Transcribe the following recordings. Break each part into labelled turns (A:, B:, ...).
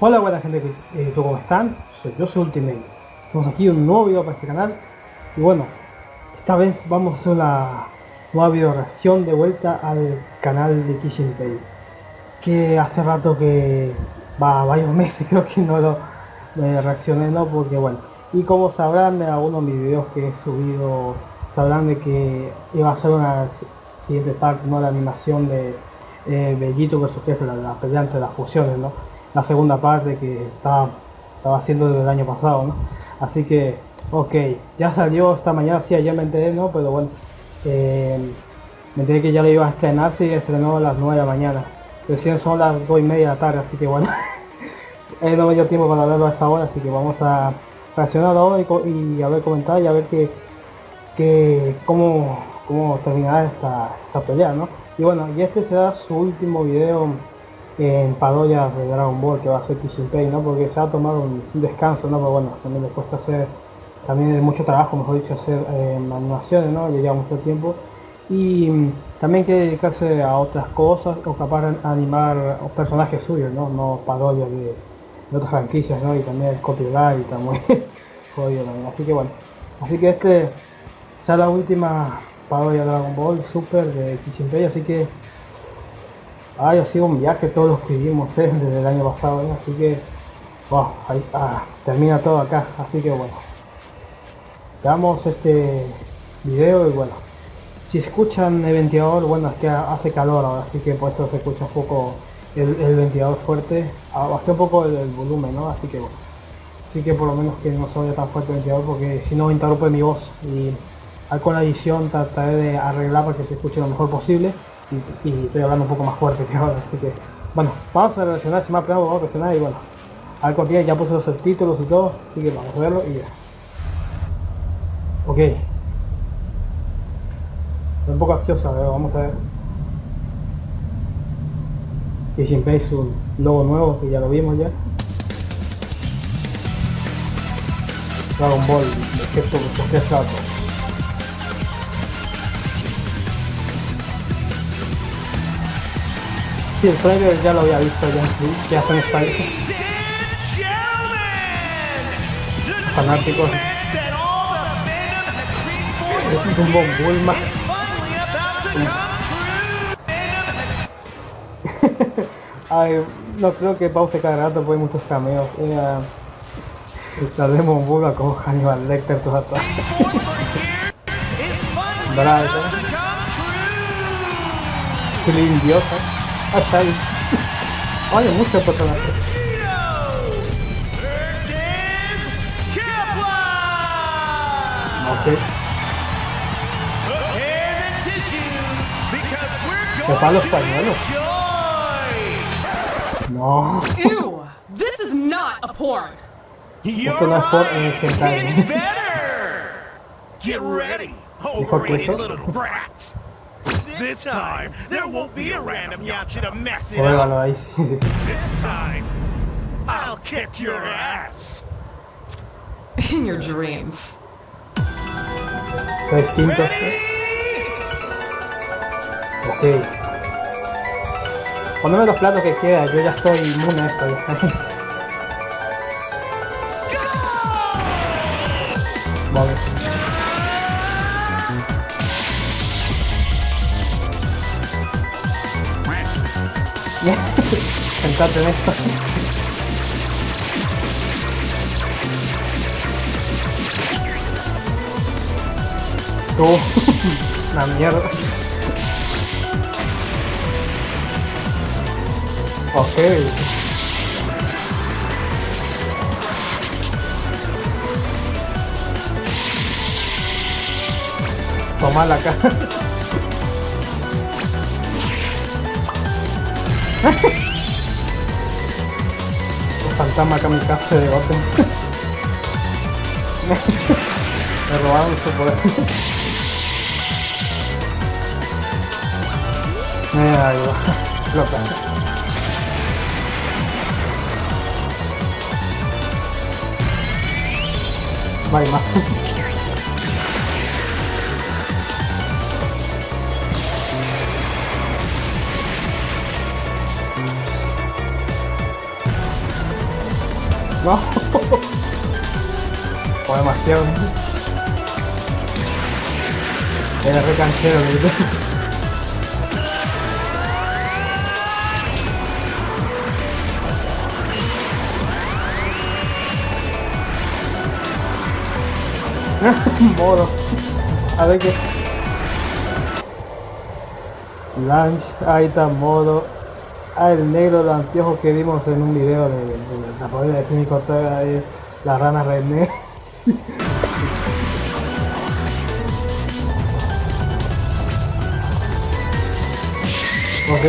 A: Hola buena gente, eh, ¿cómo están? Yo, soy Ultimate. Estamos aquí un nuevo video para este canal. Y bueno, esta vez vamos a hacer una nueva video reacción de vuelta al canal de Kishin Pay. Que hace rato que va varios meses creo que no lo reaccioné, ¿no? Porque bueno, y como sabrán de algunos de mis videos que he subido, sabrán de que iba a ser una siguiente parte, ¿no? La animación de eh, Bellito versus Jefe, la, la pelea entre las fusiones, ¿no? La segunda parte que estaba, estaba haciendo el año pasado, ¿no? Así que, ok, ya salió esta mañana, sí, ayer me enteré, ¿no? Pero bueno, eh, me enteré que ya lo iba a estrenar, sí, estrenó a las 9 de la mañana. Recién son las 2 y media de la tarde, así que bueno, eh, no me dio tiempo para verlo a esa hora, así que vamos a reaccionar ahora y, a ver comentar y a ver que, que cómo, cómo terminará esta, esta pelea, ¿no? Y bueno, y este será su último video en parodia de Dragon Ball que va a ser Kishin Pei, ¿no? Porque se ha tomado un, descanso, ¿no? Pero bueno, también le cuesta hacer, también mucho trabajo, mejor dicho, hacer eh, animaciones, ¿no? Le lleva mucho tiempo. Y mm, también quiere dedicarse a otras cosas, o capaz de animar personajes suyos, ¿no? No de, otras franquicias, ¿no? Y también el copyright y muy jodido también. Así que bueno, así que este será la última parodia de Dragon Ball Super de Kishin Pei, así que Ay, ha sido un viaje todos los que vivimos desde el año pasado, ¿eh? así que ahí, ah, termina todo acá, así que bueno. Damos este video y bueno, si escuchan el ventilador, bueno, es que hace calor ahora, así que por eso se escucha un poco el, ventilador fuerte. Ah, bajé un poco el, volumen, ¿no? Así que bueno. Así que por lo menos que no se oye tan fuerte el ventilador porque si no interrumpe mi voz y con la edición trataré de arreglar para que se escuche lo mejor posible y, estoy hablando un poco más fuerte que ahora, así que bueno, vamos a reaccionar, si más plano vamos a reaccionar y bueno, al cualquier ya puse los subtítulos y todo, así que vamos a verlo y ya. Ok. un poco ansioso, vamos a ver. Que siempre es un logo nuevo que ya lo vimos ya. Dragon Ball, excepto por platos. Sí, el trailer ya lo había visto ya, que hacen esta fanáticos. Es un Bulma Ay, no creo que pause cada rato porque hay muchos cameos. Eh, un Bulma como Hannibal Lecter todo atrás Bravo. Qué lindiosa Hasta ahí. Olha, mucho personaje. Ok. ¿Qué para los pañuelos? No.
B: Ew, this is not a porn.
A: Esto no es porn en el hentai.
C: Get ready, overrated little brat. This time, there won't be a random yachi to mess it up. This time, I'll kick your ass.
B: In your dreams.
A: distinto. Ok. Poneme los platos que queda, yo ya estoy inmune a esto. Vamos. Sentate en esto. Oh, una mierda. Ok. Toma la cara. Fantasma kamikaze de Goten. Me robaron su poder. Mira, ahí va. Loca. No hay más. No. o demasiado. Era re canchero, Moro. A ver qué. Lunch, ahí está modo. Ah, el negro de anteojos que vimos en un video de, de, la parodia de Jimmy Ortega de la rana René. ok.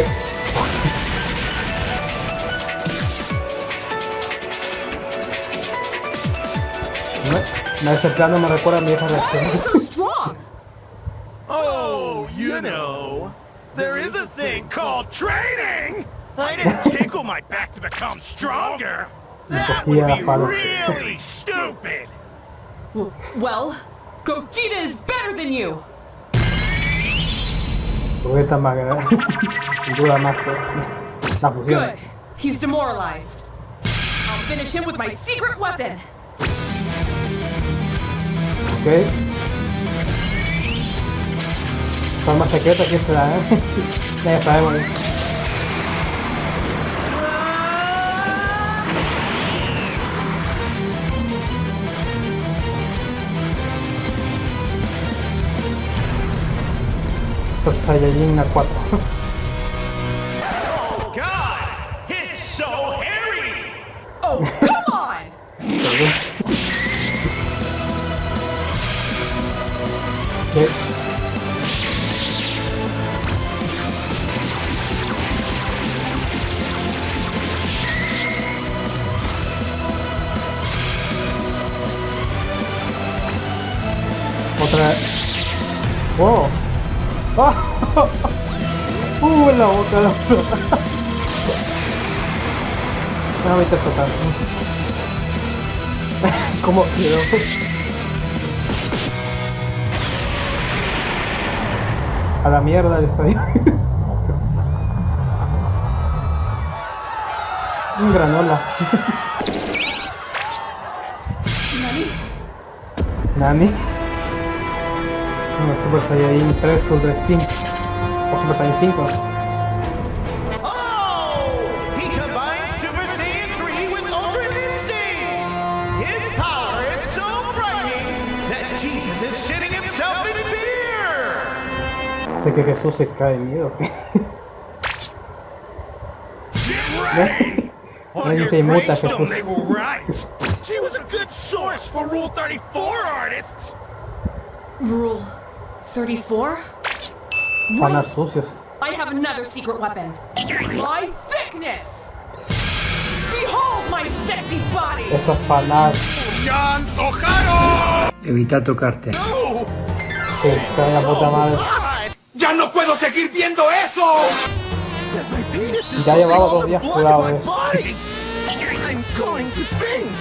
A: No, ese plano me recuerda a mi vieja reacción.
C: Oh, you know, there is a thing called training! I didn't tickle my back to become stronger! That would be really stupid!
B: Well, Gogeta is better than you!
A: Gogeta más dura más la fusión.
B: Good. He's demoralized. I'll finish him with my secret weapon.
A: Ok. Forma secreta, ¿quién será, eh? ya sabemos. Saiyajin 4. La boca la flota. Déjame interpretar. ¿Cómo quiero? A la mierda el estadio. Un granola. Nani. No, Super Saiyan 3 Ultra Instinct. O Super Saiyan 5. Sé que Jesús se cae de miedo. Nadie se
C: gravestone
A: Jesús.
C: She was a good source for Rule 34 artists!
B: Rule 34?
A: Panas sucios.
B: I have another secret weapon. My thickness! Behold my sexy body!
A: Esos panas
C: ¡Yan Tojaro!
D: Evita tocarte.
C: ¡No!
A: se la puta madre.
C: ¡Ya no puedo seguir viendo eso!
A: Ya llevaba dos días
C: faint!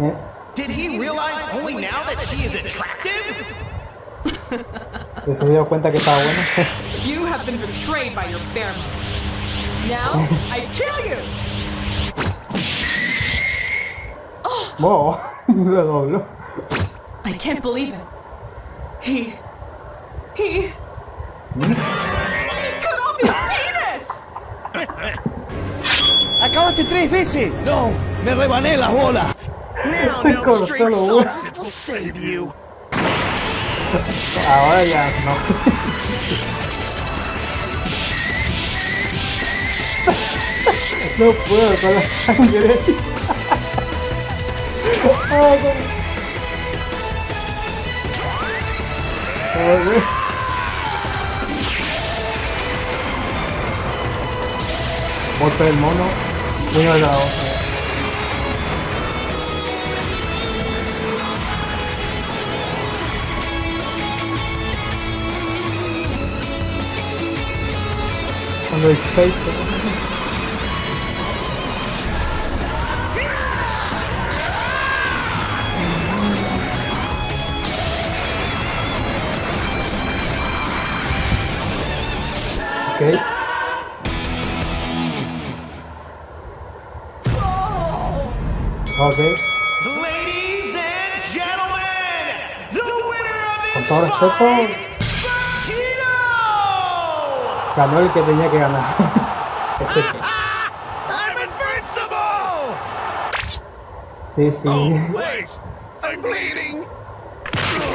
A: ¿Eh?
C: Did he realize only now that she is attractive?
A: ¿Se dio cuenta que estaba bueno?
B: You have been betrayed by your. Now, I kill you!
A: Wow, lo dobló.
B: I can't believe it. He... He... He cut off his penis!
D: ¡Acabaste tres veces! ¡No! ¡Me rebané las bolas!
C: Now, no straight will save you.
A: Ahora ya no. No puedo con la sangre. Ay, con- Joder. Bota el mono. La otra. Cuando 16. Ok.
C: Ladies and gentlemen, the winner of
A: Con todo respeto, ganó el que tenía que ganar. Este,
C: I'm invincible!
A: sí, sí.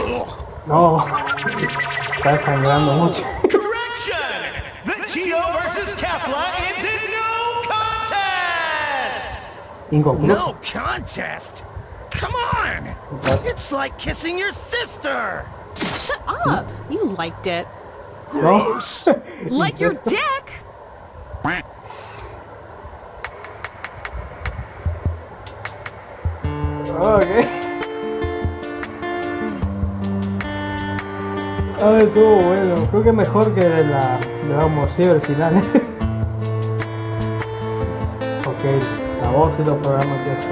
C: Oh.
A: No. Está sangrando mucho. Inconcluso.
C: No contest? Come on! It's like kissing your sister!
B: Shut up! You liked it.
C: Gross!
B: Like your dick!
A: Ok. Ay, estuvo bueno. Creo que mejor que de la de la el final. ok, la voz y los programas que eso.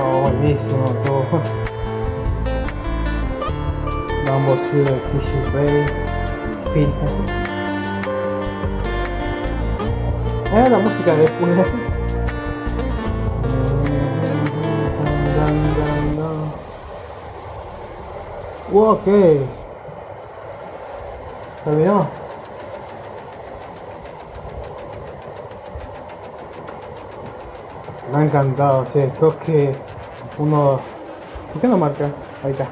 A: Oh, buenísimo todo. Dragon Ball Z, Fishy Ray, Pinhead. Eh, la música de Pune. Ok. Terminó. Me ha encantado, sí, creo que uno... ¿Por qué no marca? Ahí está.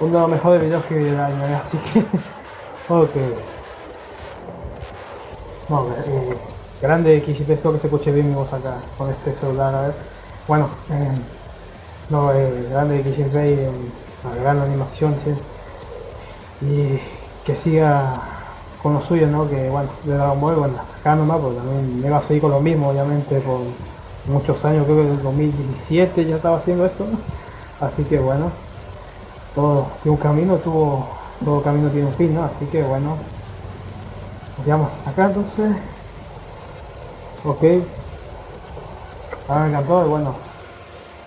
A: Uno de los mejores videos que vi del año, ¿eh? así que... ok. No, eh, grande XP, espero que se escuche bien mi voz acá con este celular, a ver. Bueno, eh, no, eh, grande XP y eh, gran animación, sí. Y que siga con lo suyo, ¿no? Que bueno, de Dragon Ball, bueno, acá nomás, porque también me va a seguir con lo mismo, obviamente, por muchos años, creo que el 2017 ya estaba haciendo esto. Así que bueno, todo un camino, tuvo, todo camino tiene un fin, ¿no? Así que bueno, quedamos hasta acá entonces. Ok. Ah, me encantó y bueno.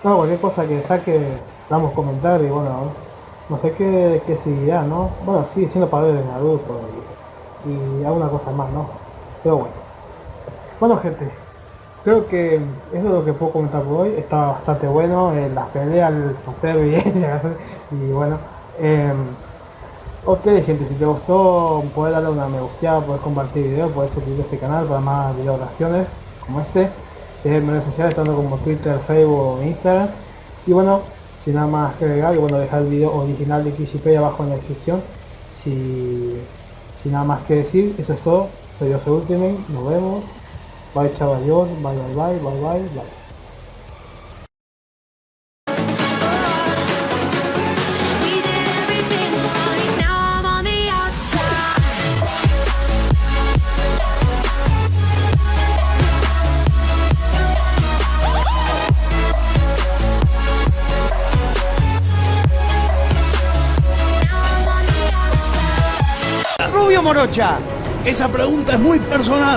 A: No, cualquier cosa que saque, damos comentar y bueno, no sé qué, qué seguirá, ¿no? Bueno, sigue siendo para de Naruto y, y alguna cosa más, ¿no? Pero bueno. Bueno gente, creo que eso es lo que puedo comentar por hoy. Está bastante bueno, eh, las peleas, el hacer bien y bueno. Eh, Ok gente, si te gustó puedes darle una me gusta, puedes compartir video, puedes suscribirte a este canal para más video como este. En redes sociales tanto como Twitter, Facebook Instagram. Y bueno, sin nada más que agregar, y bueno, dejar el video original de XP abajo en la descripción. Si, sin nada más que decir, eso es todo. Soy soy Ultimate, nos vemos. Bye chaval, bye bye bye, bye bye,
D: Esa pregunta es muy personal.